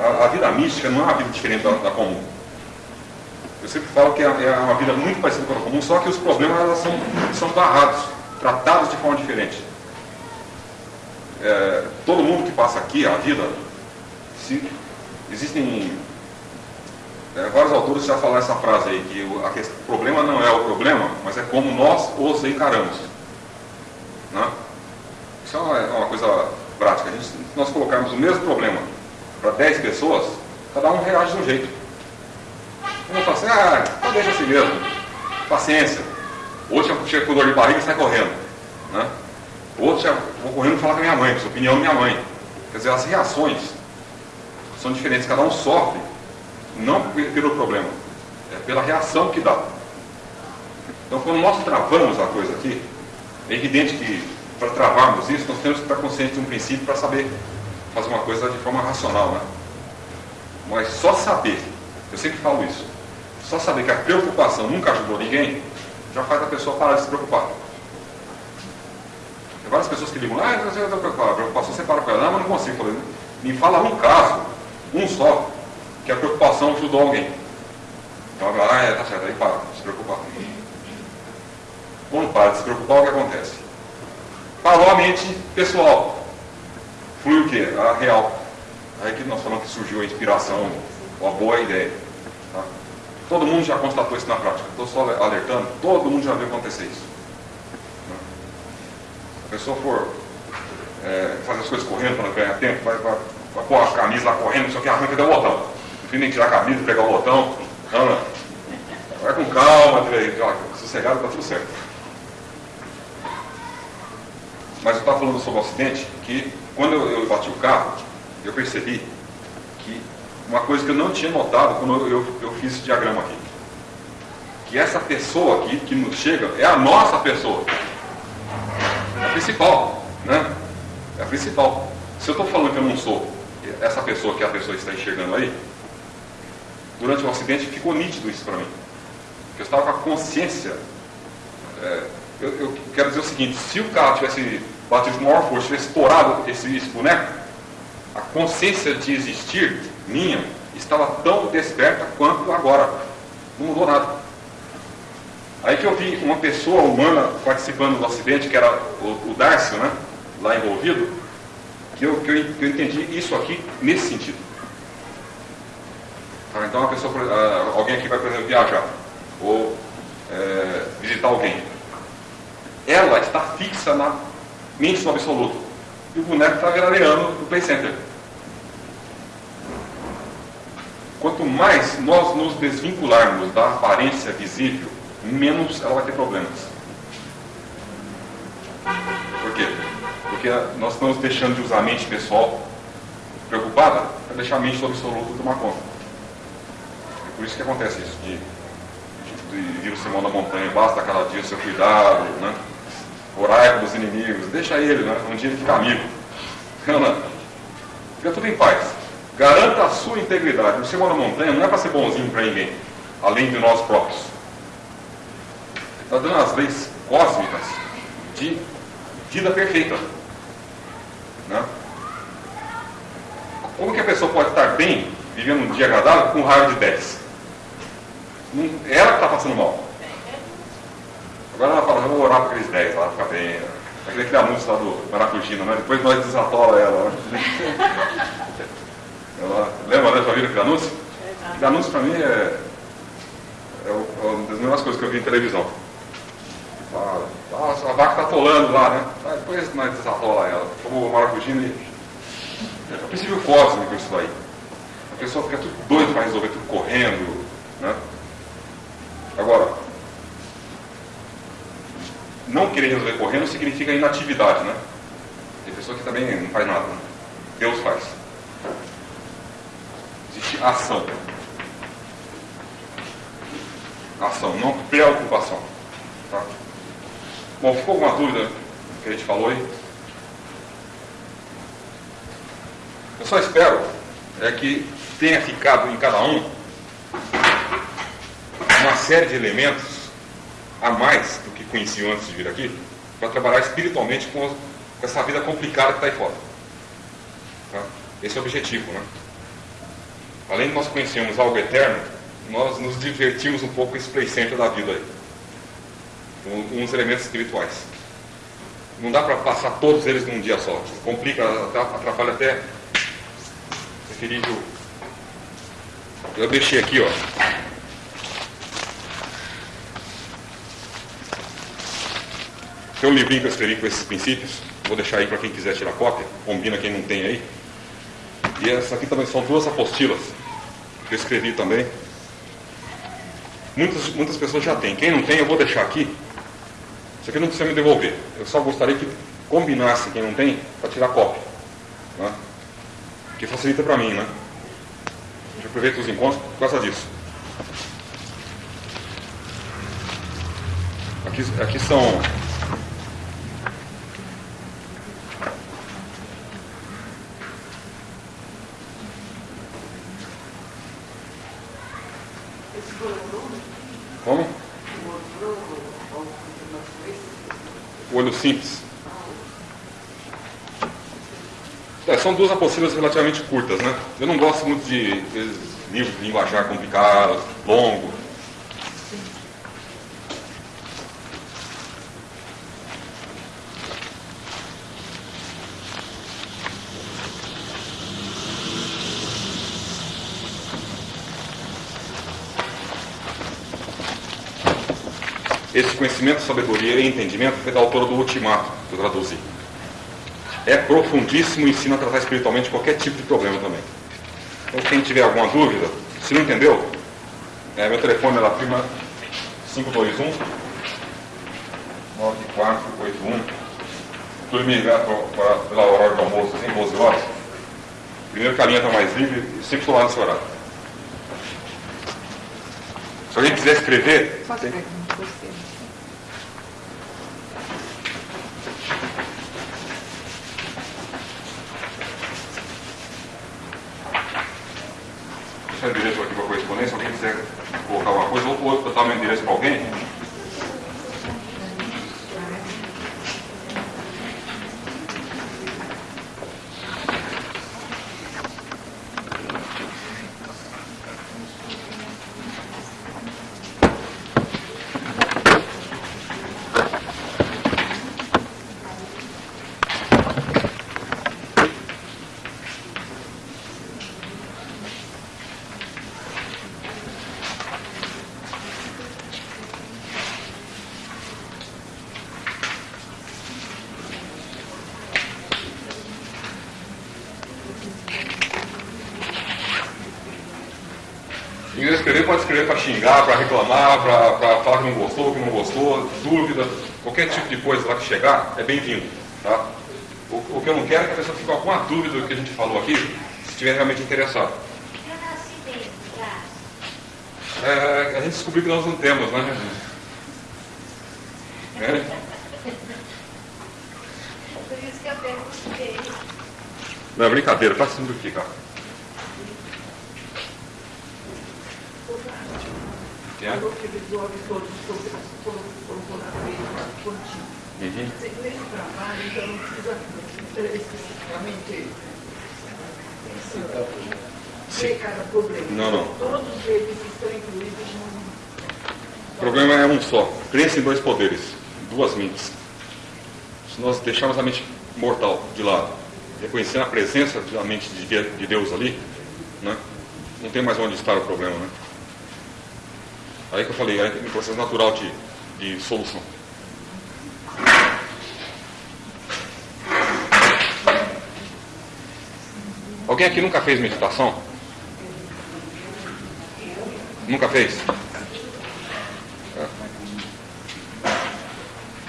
a, a, vida mística não é uma vida diferente da, da comum. Eu sempre falo que é, é, uma vida muito parecida com a comum, só que os problemas são, são barrados, tratados de forma diferente. É, todo mundo que passa aqui, a vida, se, existem é, vários autores já falaram essa frase aí, que o, a, o problema não é o problema, mas é como nós os encaramos. Né? Isso é uma, é uma coisa prática. Gente, se nós colocarmos o mesmo problema para 10 pessoas, cada um reage de um jeito. Um fala assim, ah, então deixa assim mesmo, paciência. Outro chega com dor de barriga e sai correndo. Né? Outro já vou correndo falar com a minha mãe, com a opinião da minha mãe. Quer dizer, as reações são diferentes, cada um sofre, não pelo problema, é pela reação que dá. Então quando nós travamos a coisa aqui, é evidente que para travarmos isso, nós temos que estar conscientes de um princípio para saber fazer uma coisa de forma racional. Né? Mas só saber, eu sempre falo isso, só saber que a preocupação nunca ajudou ninguém, já faz a pessoa parar de se preocupar. Tem várias pessoas que ligam, ah, eu estou preocupado, a preocupação você para com ela, não, mas não consigo. Falei, me fala um caso, um só, que a preocupação ajudou alguém. Então, ah, é, tá certo, aí para se preocupar. Quando para de se preocupar, o que acontece? Parou a mente pessoal. Flui o quê? A real. Aí que nós falamos que surgiu a inspiração, uma boa ideia. Tá? Todo mundo já constatou isso na prática. Estou só alertando, todo mundo já viu acontecer isso. Se a pessoa for é, fazer as coisas correndo para ganhar tempo, vai, vai, vai pôr a camisa lá correndo, só que arranca até o botão. No fim, nem tirar a camisa, pegar o botão. Não, não. Vai com calma, sossegado, está tudo certo. Mas eu estava falando sobre o acidente, que quando eu, eu, bati o carro, eu percebi que uma coisa que eu não tinha notado quando eu, eu, fiz esse diagrama aqui. Que essa pessoa aqui que nos chega é a nossa pessoa. É a principal, né? É a principal. Se eu estou falando que eu não sou essa pessoa que a pessoa está enxergando aí, durante o acidente ficou nítido isso para mim. Eu estava com a consciência é, eu, eu, quero dizer o seguinte, se o carro tivesse com maior força, tivesse estourado esse, esse boneco, a consciência de existir minha estava tão desperta quanto agora. Não mudou nada. Aí que eu vi uma pessoa humana participando do acidente, que era o, o né, lá envolvido, que eu, que, eu, que eu entendi isso aqui nesse sentido. Tá, então, uma pessoa, alguém aqui vai, por exemplo, viajar, ou é, visitar alguém ela está fixa na mente do absoluto. E o boneco está veraneando no Play Center. Quanto mais nós nos desvincularmos da aparência visível, menos ela vai ter problemas. Por quê? Porque nós estamos deixando de usar a mente pessoal preocupada para deixar a mente do absoluto tomar conta. É por isso que acontece isso, de, de, de vir o sermão da montanha, basta cada dia o seu cuidado, né? Orai pelos inimigos, deixa ele, né? um dia ele fica amigo. Não, não. Fica tudo em paz. Garanta a sua integridade. O Senhor na montanha não é para ser bonzinho para ninguém, além de nós próprios. Está dando as leis cósmicas de vida perfeita. Né? Como que a pessoa pode estar bem, vivendo um dia agradável, com raio de 10? Ela que está passando mal. Agora ela fala, vamos orar para aqueles 10 lá, fica bem. Aquele, anúncio lá do Maracujina, né? Depois nós desatola ela. Né? ela lembra, né? Já viram aquele anúncio? Aquele anúncio para mim é, é, uma das melhores coisas que eu vi em televisão. Fala, a vaca está atolando lá, né? Ah, depois nós desatola ela. Como o Maracujina e. É o princípio cósmico isso daí. A pessoa fica tudo doido para resolver tudo correndo. Né? Agora, querer resolver correndo significa inatividade, né? Tem pessoa que também não faz nada. Né? Deus faz. Existe ação. Ação, não preocupação. Tá? Bom, ficou alguma dúvida que a gente falou aí? Eu só espero é que tenha ficado em cada um uma série de elementos a mais do que conheciam antes de vir aqui, para trabalhar espiritualmente com, com, essa vida complicada que está aí fora. Tá? Esse é o objetivo, né? além de nós conhecermos algo eterno, nós nos divertimos um pouco com esse play center da vida aí. Com uns elementos espirituais. Não dá para passar todos eles num dia só. Complica, atrapalha até preferível. Eu deixei aqui, ó. Tem um livrinho que eu escrevi com esses princípios. Vou deixar aí para quem quiser tirar cópia. Combina quem não tem aí. E essa aqui também são duas apostilas que eu escrevi também. Muitas, muitas pessoas já têm. Quem não tem, eu vou deixar aqui. Isso aqui não precisa me devolver. Eu só gostaria que combinasse quem não tem para tirar cópia. Né? Que facilita para mim, né? Gente aproveita os encontros por causa disso. Aqui, aqui são Como? O olho simples. É, são duas apostilas relativamente curtas, né? Eu não gosto muito de, livros de linguajar complicado, longo. Esse conhecimento, sabedoria e entendimento foi da autora do Ultimato, que eu traduzi. É profundíssimo e ensina a tratar espiritualmente qualquer tipo de problema também. Então, quem tiver alguma dúvida, se não entendeu, é, meu telefone é lá, prima 521 9481. Tu me ligar pela hora do almoço, assim, 12 horas. Primeiro que a linha está mais livre, sempre estou lá nesse horário. Se alguém quiser escrever. Pode tem... deixar o endereço aqui para correspondência, alguém quiser colocar alguma coisa, ou botar meu endereço para alguém. Quiser escrever, pode escrever para xingar, para reclamar, para falar que não gostou, que não gostou, dúvida, qualquer tipo de coisa lá que chegar, é bem-vindo. Tá? O, o, que eu não quero é que a pessoa fique com alguma dúvida do que a gente falou aqui, se estiver realmente interessado. É, a gente descobriu que nós não temos, né? É. Por isso que eu perguntei. Não, é brincadeira, tá sendo aqui, cara. É? Falou que eles ouvem todos foram por na frente contigo. Uhum. Você lê o trabalho, então não precisa especificamente ver cada problema. Não, não. Todos eles estão incluídos. O problema é um só. Crença em dois poderes, duas mentes. Se nós deixarmos a mente mortal de lado, reconhecendo a presença da mente de Deus ali, né, não tem mais onde estar o problema. Né? Aí que eu falei, aí tem um processo natural de, de solução. Alguém aqui nunca fez meditação? Nunca fez? É.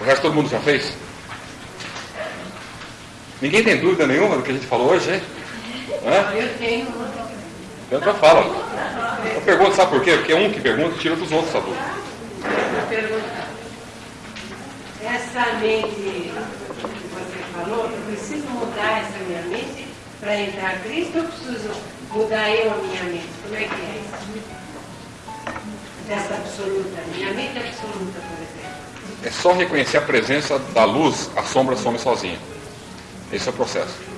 O resto todo mundo já fez? Ninguém tem dúvida nenhuma do que a gente falou hoje, hein? É? Eu tenho. Então fala. Eu pergunto, sabe por quê? Porque um que pergunta tira dos outros a dúvida. Pergunta. Essa mente que você falou, eu preciso mudar essa minha mente para entrar Cristo ou preciso mudar eu a minha mente? Como é que é isso? Dessa absoluta, minha mente absoluta, por exemplo. É só reconhecer a presença da luz, a sombra some sozinha. Esse é o processo.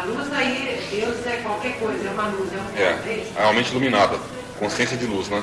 A luz aí, Deus é qualquer coisa, é uma luz, é um É, é isso. realmente iluminada. Consciência de luz, né?